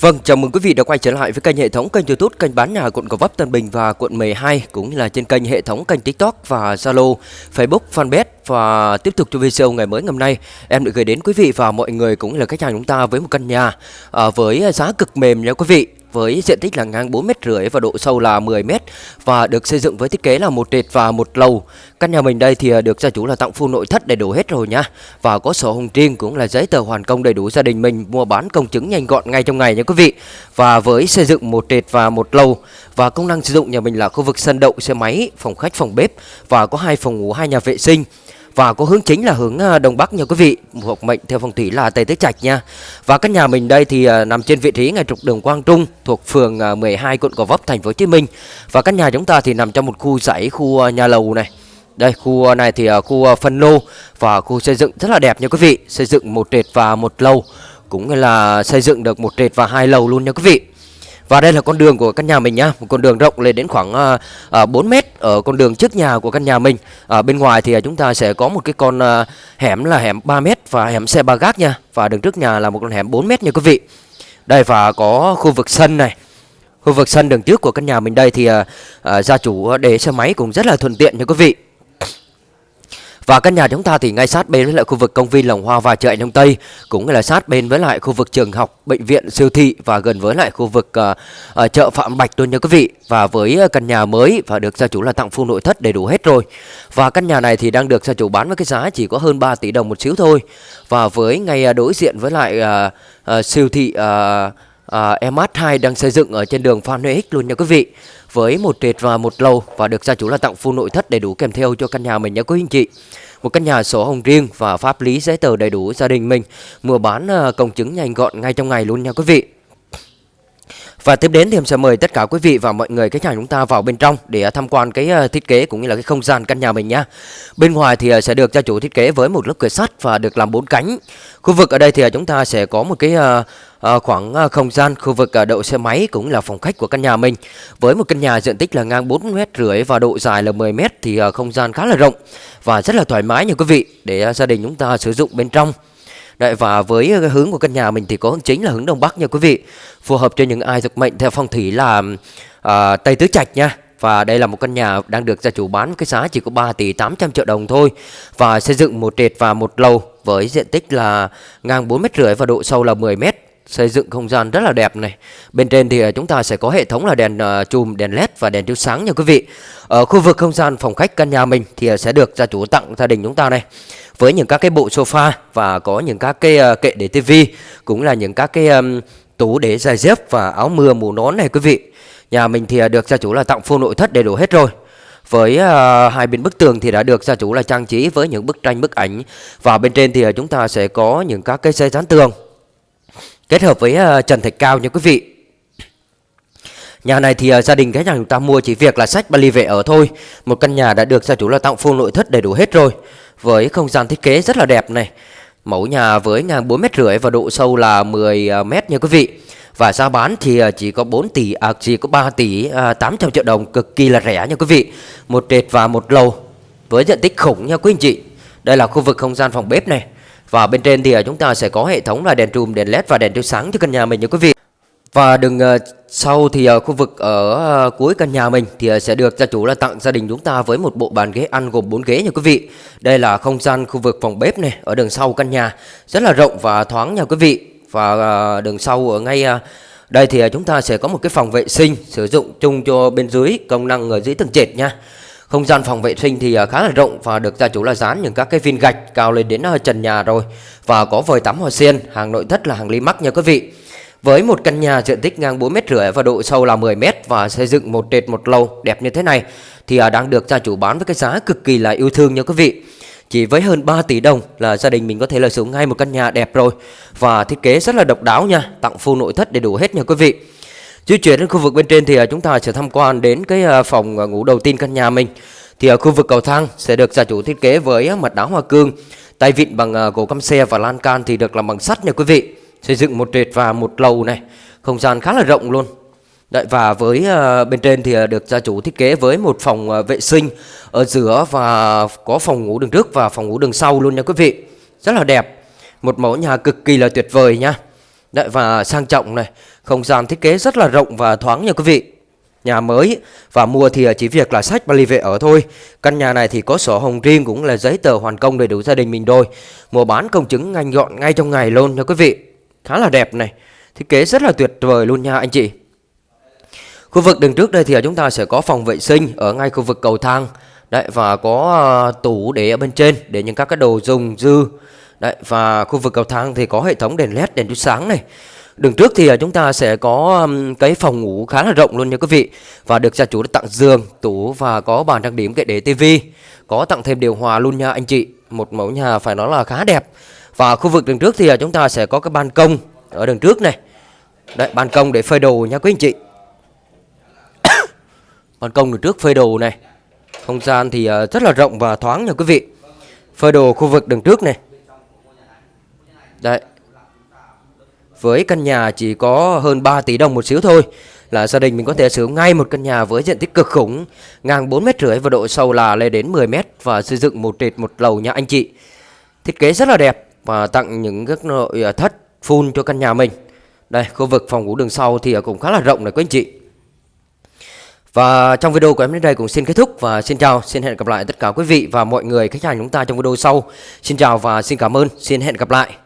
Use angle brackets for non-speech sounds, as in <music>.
Vâng, chào mừng quý vị đã quay trở lại với kênh hệ thống kênh YouTube kênh bán nhà quận Gò Vấp Tân Bình và quận 12 cũng như là trên kênh hệ thống kênh TikTok và Zalo, Facebook, Fanpage. Và tiếp tục cho video ngày mới ngày hôm nay em được gửi đến quý vị và mọi người cũng như là khách hàng chúng ta với một căn nhà à, với giá cực mềm nha quý vị với diện tích là ngang 4 mét rưỡi và độ sâu là 10 mét và được xây dựng với thiết kế là một trệt và một lầu. Căn nhà mình đây thì à, được gia chủ là tặng full nội thất đầy đủ hết rồi nha và có sổ hồng riêng cũng là giấy tờ hoàn công đầy đủ gia đình mình mua bán công chứng nhanh gọn ngay trong ngày nha quý vị. Và với xây dựng một trệt và một lầu và công năng sử dụng nhà mình là khu vực sân đậu xe máy, phòng khách, phòng bếp và có hai phòng ngủ, hai nhà vệ sinh và có hướng chính là hướng à, đông bắc nha quý vị. Thuộc mệnh theo phong thủy là tây tứ trạch nha. Và căn nhà mình đây thì à, nằm trên vị trí ngay trục đường Quang Trung, thuộc phường à, 12 quận Gò Vấp, thành phố Hồ Chí Minh. Và căn nhà chúng ta thì nằm trong một khu dãy khu nhà lầu này. Đây, khu này thì khu phân lô và khu xây dựng rất là đẹp nha quý vị. Xây dựng một trệt và một lầu, cũng là xây dựng được một trệt và hai lầu luôn nha quý vị và đây là con đường của căn nhà mình nhá, một con đường rộng lên đến khoảng à, à, uh, 4 mét ở con đường trước nhà của căn nhà mình. Ở bên ngoài thì chúng ta sẽ có một cái con uh, hẻm là hẻm 3 mét và hẻm xe ba gác nha. Và đường trước nhà là một con hẻm 4 mét nha quý vị. Đây và có khu vực sân này. Khu vực sân đường trước của căn nhà mình đây thì uh, uh, gia chủ để xe máy cũng rất là thuận tiện nha quý vị. Và căn nhà chúng ta thì ngay sát bên với lại khu vực công viên Lồng Hoa và chợ Đông Tây Cũng là sát bên với lại khu vực trường học, bệnh viện, siêu thị Và gần với lại khu vực uh, uh, chợ Phạm Bạch luôn nha quý vị. Và với ờ, căn nhà mới và được gia chủ là tặng full nội thất đầy đủ hết rồi. Và căn nhà này thì đang được gia chủ bán với cái giá chỉ có hơn 3 tỷ đồng một xíu thôi. Và với ngay uh, đối diện với lại uh, uh, siêu thị uh, À, uh, MH2 đang xây dựng ở trên đường Phan Huy Ích luôn nha quý vị. Với một trệt và một lầu và được gia chủ là tặng full nội thất đầy đủ kèm theo cho căn nhà mình nha quý anh chị. Một căn nhà sổ hồng riêng và pháp lý giấy tờ đầy đủ gia đình mình. Mua bán à, công chứng nhanh gọn ngay trong ngày luôn nha quý vị và tiếp đến thì em sẽ mời tất cả quý vị và mọi người khách hàng chúng ta vào bên trong để tham quan cái ờ, thiết kế cũng như là cái không gian căn nhà mình nhá. Bên ngoài thì ờ, sẽ được gia chủ thiết kế với một lớp cửa sắt và được làm bốn cánh. Khu vực ở đây thì ờ, chúng ta sẽ có một cái khoảng không gian khu vực đậu xe máy cũng là phòng khách của căn nhà mình. Với một căn nhà diện tích là ngang 4 mét rưỡi và độ dài là 10 mét thì không gian khá là rộng và rất là thoải mái nha quý vị để gia đình chúng ta sử dụng bên trong. Đấy, và với hướng của căn nhà mình thì có hướng chính là hướng đông bắc nha quý vị. Phù hợp cho những ai thuộc mệnh theo phong thủy là uh, tây tứ trạch nha. Và đây là một căn nhà đang được gia chủ bán cái giá chỉ có 3 tỷ 800 triệu đồng thôi. Và xây dựng một trệt và một lầu với diện tích là ngang 4 mét rưỡi và độ sâu là 10 mét. Xây dựng không gian rất là đẹp này. Bên trên thì à, chúng ta sẽ có hệ thống là đèn uh, chùm đèn led và đèn chiếu sáng nha quý vị. Ở khu vực không gian phòng khách căn nhà mình thì sẽ được gia chủ tặng gia đình chúng ta này với những các cái bộ sofa và có những các cái uh, kệ để tivi cũng là những các cái um, tủ để giày dép và áo mưa mũ nón này quý vị. Nhà mình thì ờ, được gia chủ là tặng full nội thất đầy đủ hết rồi. Với uh, hai bên bức tường thì đã được gia chủ là trang trí với những bức tranh bức ảnh. Và bên trên thì chúng ta sẽ có những các cái xây dán tường. Kết hợp với uh, trần thạch cao nha quý vị. Nhà này thì uh, gia đình khách hàng chúng ta mua chỉ việc là sách Bali về ở thôi. Một căn nhà đã được gia chủ là tặng full nội thất đầy đủ hết rồi. Với không gian thiết kế rất là đẹp này. Mẫu nhà với ngang 4 mét rưỡi và độ sâu là 10 à, mét nha quý vị. Và giá bán thì à, chỉ có 4 tỷ, à, chỉ có 3 tỷ à, 800 triệu đồng Cực kỳ là rẻ nha quý vị. Một trệt và một lầu Với diện tích khủng nha quý anh chị. Đây là khu vực không gian phòng bếp này. Và bên trên thì à, chúng ta sẽ có hệ thống là đèn trùm, đèn led và đèn chiếu sáng cho căn nhà mình nha quý vị và đường ờ, sau thì ờ, khu vực ở ờ, cuối căn nhà mình thì sẽ được gia chủ là tặng gia đình chúng ta với một bộ bàn ghế ăn gồm 4 ghế nha quý vị. Đây là không gian khu vực phòng bếp này ở đường sau căn nhà rất là rộng và thoáng nha quý vị. Và đường sau ở ngay đây thì chúng ta sẽ có một cái phòng vệ sinh sử dụng chung cho bên dưới công năng ở dưới tầng trệt nha. Không gian phòng vệ sinh thì khá là rộng và được gia chủ là dán những các cái viên gạch cao lên đến trần nhà rồi và có vòi tắm hoa sen, hàng nội thất là hàng ly mắc nha quý vị. Với một căn nhà diện tích ngang 4 mét rưỡi và độ sâu là 10 mét và xây dựng một trệt một lầu đẹp như thế này thì à, đang được gia chủ bán với cái giá cực kỳ là yêu thương nha quý vị. Chỉ với hơn 3 tỷ đồng là gia đình mình có thể là sử ngay một căn nhà đẹp rồi và thiết kế rất là độc đáo nha, tặng full nội thất đầy đủ hết nha quý vị. Di chuyển đến khu vực bên trên thì à, chúng ta sẽ tham quan đến cái à, phòng ngủ đầu tiên căn nhà mình. Thì ở khu vực cầu thang sẽ được gia chủ thiết kế với mặt đá hoa cương, tay vịn bằng gỗ căm xe và lan can thì được làm bằng sắt nha quý vị xây dựng một trệt và một lầu này không gian khá là rộng luôn Đấy, và với uh, bên trên thì ờ, được gia chủ thiết kế với một phòng uh, vệ sinh ở giữa và có phòng ngủ đường trước và phòng ngủ đường sau luôn nha quý vị rất là đẹp một mẫu nhà cực kỳ là tuyệt vời nha Đấy, và sang trọng này, không gian thiết kế rất là rộng và thoáng nha quý vị. Nhà mới và mua thì chỉ việc là sách vali về ở thôi. Căn nhà này thì có sổ hồng riêng cũng là giấy tờ hoàn công đầy đủ gia đình mình rồi. Mua bán công chứng nhanh gọn ngay trong ngày luôn nha quý vị. Khá là đẹp này. Thiết kế rất là tuyệt vời luôn nha anh chị. Khu vực đường trước đây thì chúng ta sẽ có phòng vệ sinh ở ngay khu vực cầu thang. Đấy và có uh, tủ để ở bên trên để những các cái đồ dùng dư. Đấy và khu vực cầu thang thì có hệ thống đèn led đèn chiếu sáng này. Đường trước thì à, chúng ta sẽ có cái phòng ngủ khá là rộng luôn nha quý vị và được gia chủ tặng giường, tủ và có bàn trang điểm kệ để tivi, có tặng thêm điều hòa luôn nha anh chị. Một mẫu nhà phải nói là khá đẹp. Và khu vực đường trước thì à, chúng ta sẽ có cái ban công ở đường trước này. Đấy, ban công để phơi đồ nha quý anh chị. <coughs> ban công đường trước phơi đồ này. Không gian thì à, rất là rộng và thoáng nha quý vị. Phơi đồ khu vực đường trước này. Đấy. Với căn nhà chỉ có hơn 3 tỷ đồng một xíu thôi Là gia đình mình có thể sử dụng ngay một căn nhà với diện tích cực khủng, Ngang 4 mét rưỡi và độ sâu là lên đến 10 mét Và xây dựng một trệt một lầu nha anh chị. Thiết kế rất là đẹp. Và tặng những các nội à, thất full cho căn nhà mình Đây khu vực phòng ngủ đường sau thì à, cũng khá là rộng này quý anh chị và trong video của em đến đây cũng xin kết thúc và xin chào, xin hẹn gặp lại tất cả quý vị và mọi người khách hàng chúng ta trong video sau. Xin chào và xin cảm ơn, xin hẹn gặp lại.